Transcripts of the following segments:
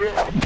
Yeah.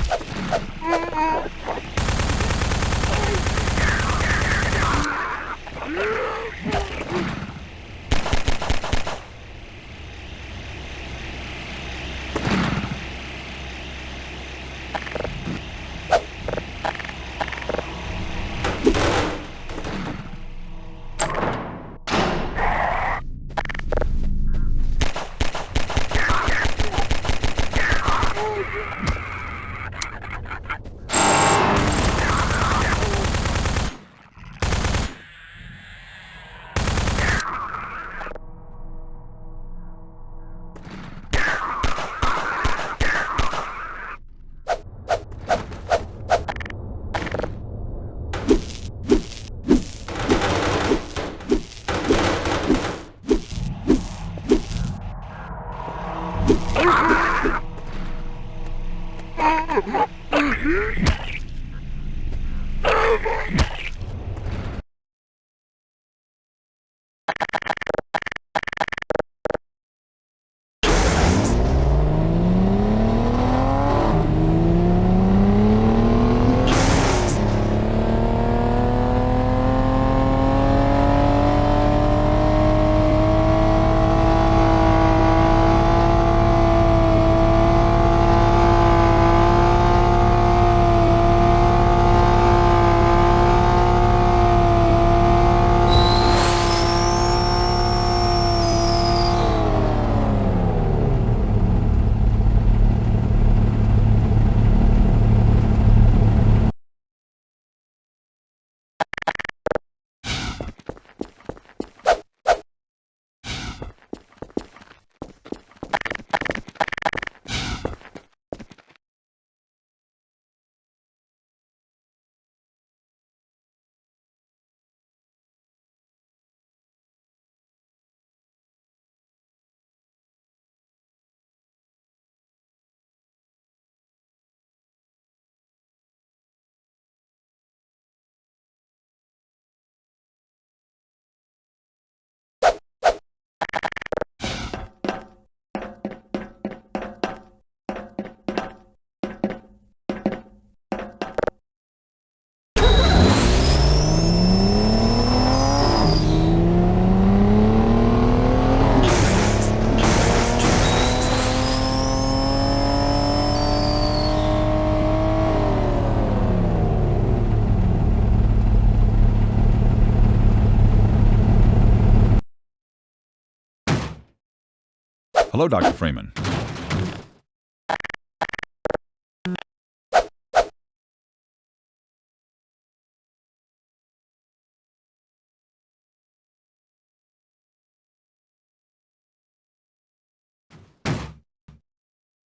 Hello, Dr. Freeman.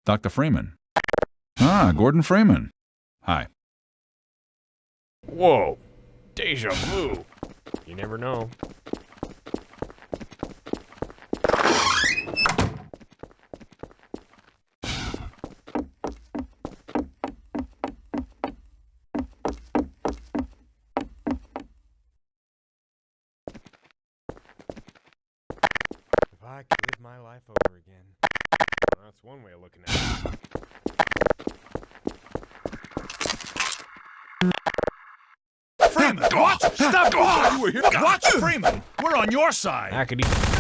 Dr. Freeman. Ah, Gordon Freeman. Hi. Whoa. Deja vu. You never know. If I could live my life over again. That's one way of looking at it. Freeman, watch! Stop! You were here. Watch Freeman. We're on your side. I could eat.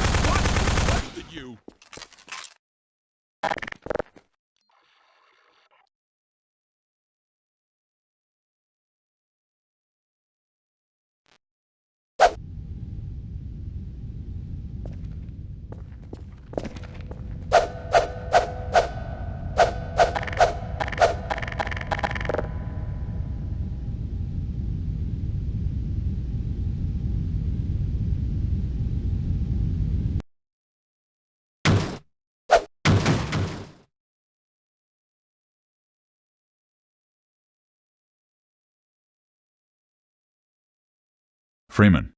Freeman.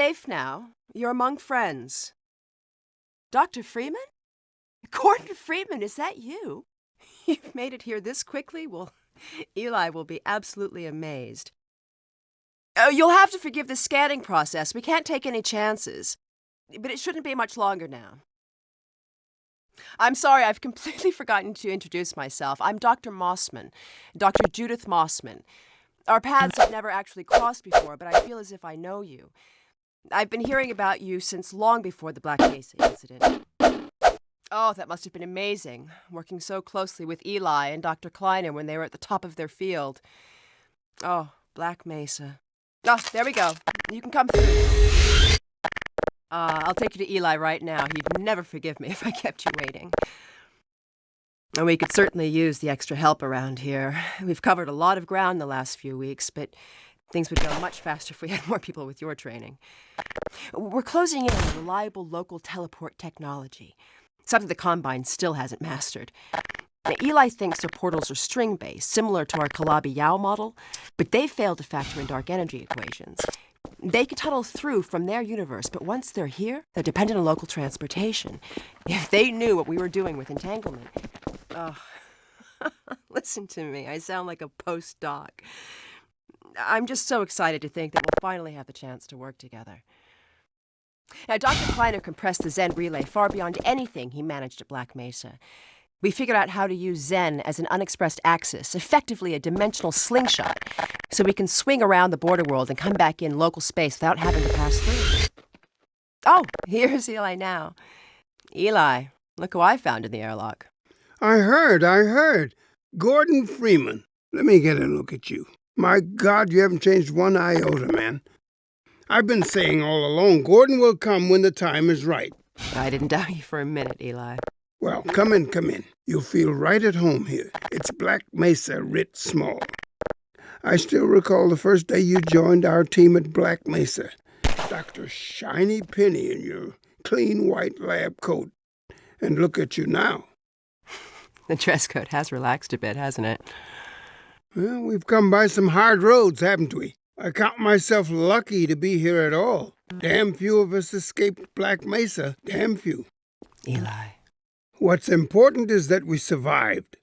Safe now. You're among friends. Dr. Freeman? Gordon Freeman, is that you? You've made it here this quickly? Well, Eli will be absolutely amazed. Oh, you'll have to forgive the scanning process. We can't take any chances. But it shouldn't be much longer now. I'm sorry, I've completely forgotten to introduce myself. I'm Dr. Mossman, Dr. Judith Mossman. Our paths have never actually crossed before, but I feel as if I know you. I've been hearing about you since long before the Black Mesa incident. Oh, that must have been amazing, working so closely with Eli and Dr. Kleiner when they were at the top of their field. Oh, Black Mesa. Oh, there we go. You can come through. Uh, I'll take you to Eli right now. He'd never forgive me if I kept you waiting. And we could certainly use the extra help around here. We've covered a lot of ground the last few weeks, but things would go much faster if we had more people with your training. We're closing in on reliable local teleport technology something the Combine still hasn't mastered. Now, Eli thinks their portals are string-based, similar to our Calabi-Yau model, but they failed to factor in dark energy equations. They can tunnel through from their universe, but once they're here, they're dependent on local transportation. If they knew what we were doing with entanglement... Oh, listen to me. I sound like a postdoc. I'm just so excited to think that we'll finally have the chance to work together. Now, Dr. Kleiner compressed the Xen relay far beyond anything he managed at Black Mesa. We figured out how to use Xen as an unexpressed axis, effectively a dimensional slingshot, so we can swing around the border world and come back in local space without having to pass through. Oh, here's Eli now. Eli, look who I found in the airlock. I heard, I heard. Gordon Freeman. Let me get a look at you. My God, you haven't changed one iota, man. I've been saying all along, Gordon will come when the time is right. I didn't doubt you for a minute, Eli. Well, come in, come in. You'll feel right at home here. It's Black Mesa writ small. I still recall the first day you joined our team at Black Mesa. Dr. Shiny Penny in your clean white lab coat. And look at you now. The dress code has relaxed a bit, hasn't it? Well, we've come by some hard roads, haven't we? I count myself lucky to be here at all. Damn few of us escaped Black Mesa. Damn few. Eli. What's important is that we survived.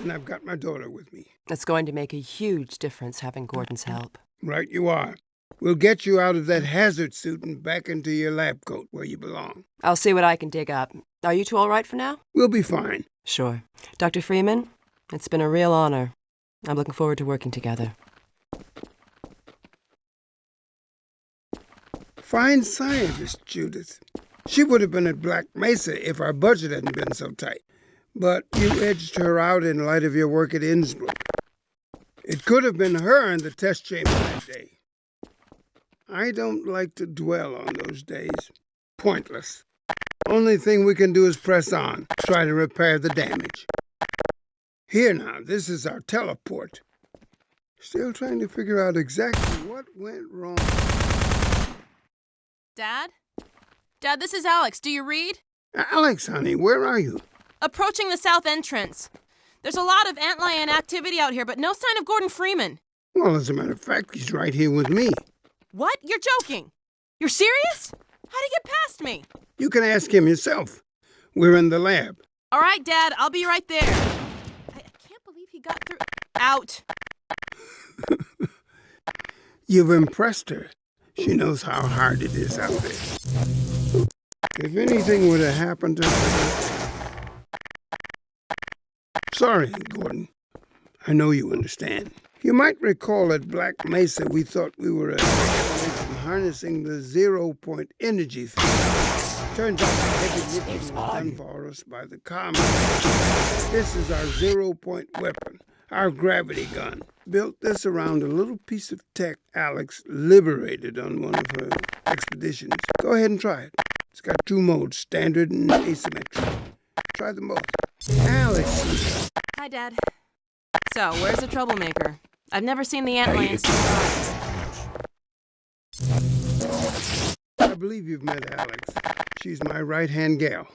And I've got my daughter with me. That's going to make a huge difference having Gordon's help. Right you are. We'll get you out of that hazard suit and back into your lab coat where you belong. I'll see what I can dig up. Are you two all right for now? We'll be fine. Sure. Dr. Freeman, it's been a real honor. I'm looking forward to working together. Fine scientist, Judith. She would have been at Black Mesa if our budget hadn't been so tight. But you edged her out in light of your work at Innsbruck. It could have been her in the test chamber that day. I don't like to dwell on those days. Pointless. Only thing we can do is press on, try to repair the damage. Here now, this is our teleport. Still trying to figure out exactly what went wrong. Dad? Dad, this is Alyx. Do you read? Alyx, honey, where are you? Approaching the south entrance. There's a lot of antlion activity out here, but no sign of Gordon Freeman. Well, as a matter of fact, he's right here with me. What? You're joking? You're serious? How'd he get past me? You can ask him yourself. We're in the lab. All right, Dad, I'll be right there. I, I can't believe he got through. Out. You've impressed her. She knows how hard it is out there. If anything would have happened to her... Sorry, Gordon. I know you understand. You might recall at Black Mesa we thought we were a from harnessing the zero-point energy field. Turns out the heavy lifting was done for us by the comet. This is our zero-point weapon, our gravity gun built this around a little piece of tech Alyx liberated on one of her expeditions. Go ahead and try it. It's got two modes, standard and asymmetric. Try them both. Alyx. Hi, Dad. So, where's the troublemaker? I've never seen the antlions. I believe you've met Alyx. She's my right-hand gal.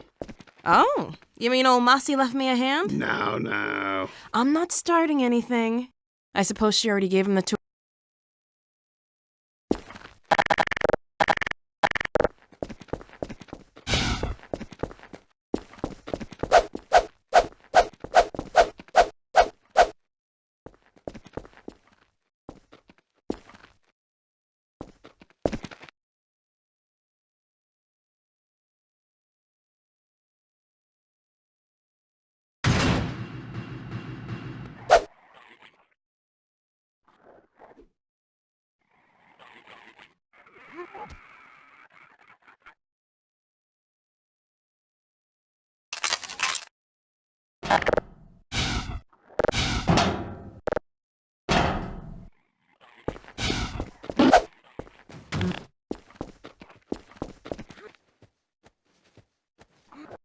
Oh, you mean old Mossy left me a hand? No, no. I'm not starting anything. I suppose she already gave him the tour.